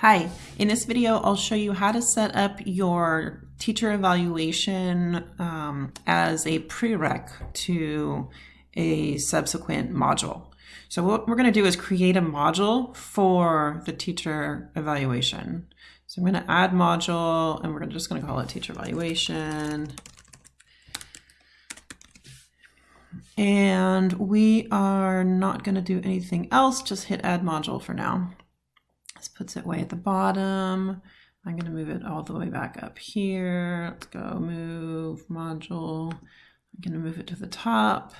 Hi, in this video I'll show you how to set up your teacher evaluation um, as a prereq to a subsequent module. So what we're going to do is create a module for the teacher evaluation. So I'm going to add module and we're just going to call it teacher evaluation. And we are not going to do anything else, just hit add module for now. Puts it way at the bottom. I'm going to move it all the way back up here. Let's go move module. I'm going to move it to the top.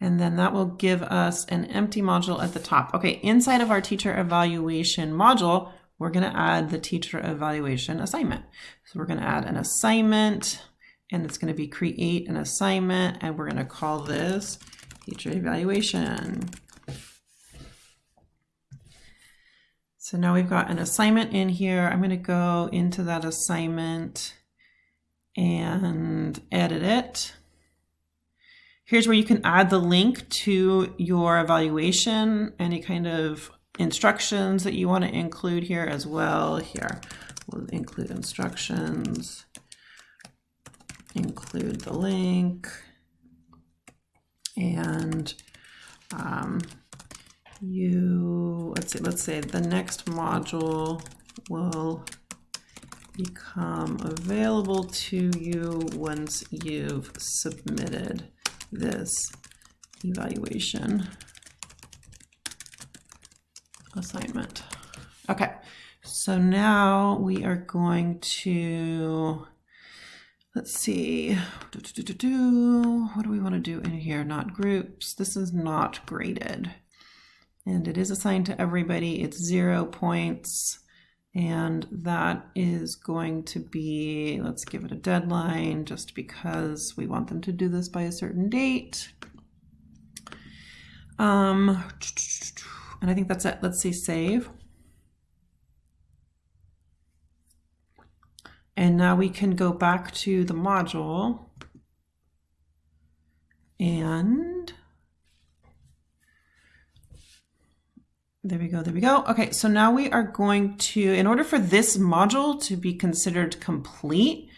And then that will give us an empty module at the top. Okay, inside of our teacher evaluation module, we're going to add the teacher evaluation assignment. So we're going to add an assignment and it's going to be create an assignment and we're going to call this teacher evaluation. So now we've got an assignment in here. I'm going to go into that assignment and edit it. Here's where you can add the link to your evaluation, any kind of instructions that you want to include here as well. Here, we'll include instructions, include the link, and um, you, let's see, let's say the next module will become available to you once you've submitted this evaluation assignment. Okay, so now we are going to, let's see, do, do, do, what do we want to do in here? Not groups. This is not graded and it is assigned to everybody. It's zero points and that is going to be, let's give it a deadline just because we want them to do this by a certain date. Um, and I think that's it. Let's see, save. And now we can go back to the module and There we go, there we go. Okay, so now we are going to, in order for this module to be considered complete,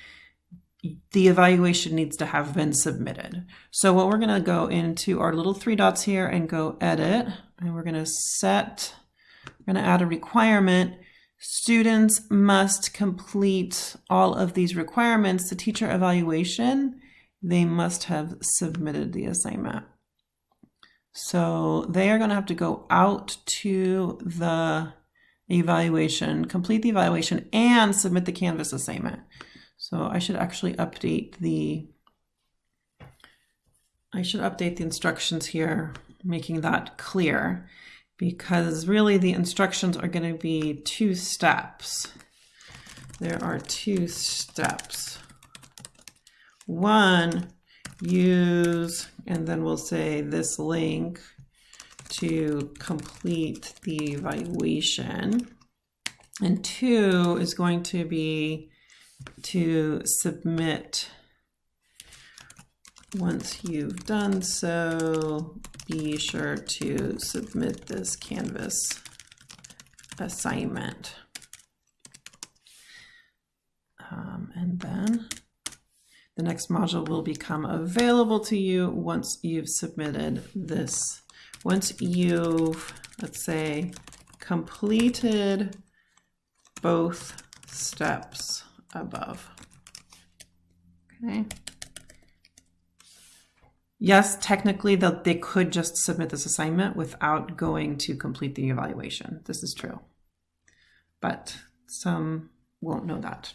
the evaluation needs to have been submitted. So what we're gonna go into our little three dots here and go edit, and we're gonna set, we're gonna add a requirement. Students must complete all of these requirements. The teacher evaluation, they must have submitted the assignment. So they are going to have to go out to the evaluation, complete the evaluation, and submit the Canvas assignment. So I should actually update the, I should update the instructions here, making that clear, because really the instructions are going to be two steps. There are two steps. One use, and then we'll say this link to complete the evaluation. And two is going to be to submit once you've done so, be sure to submit this Canvas assignment. Um, and then the next module will become available to you once you've submitted this. Once you've, let's say, completed both steps above. Okay. Yes, technically they could just submit this assignment without going to complete the evaluation. This is true. But some won't know that.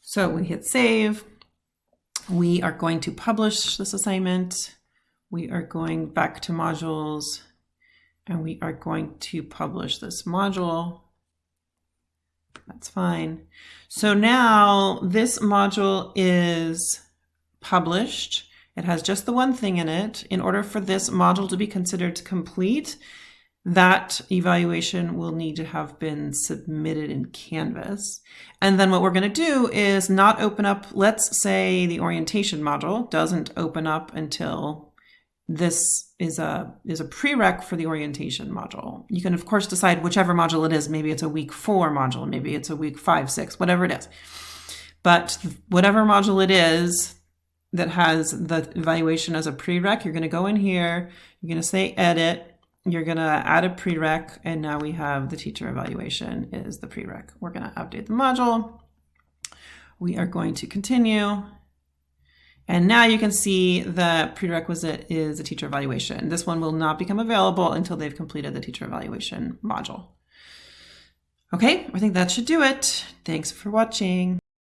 So we hit save. We are going to publish this assignment. We are going back to modules and we are going to publish this module. That's fine. So now this module is published. It has just the one thing in it. In order for this module to be considered complete, that evaluation will need to have been submitted in Canvas. And then what we're going to do is not open up, let's say the orientation module doesn't open up until this is a is a prereq for the orientation module. You can of course decide whichever module it is. Maybe it's a week four module, maybe it's a week five, six, whatever it is. But whatever module it is that has the evaluation as a prereq, you're going to go in here, you're going to say edit, you're going to add a prereq, and now we have the teacher evaluation is the prereq. We're going to update the module. We are going to continue. And now you can see the prerequisite is a teacher evaluation. This one will not become available until they've completed the teacher evaluation module. Okay, I think that should do it. Thanks for watching.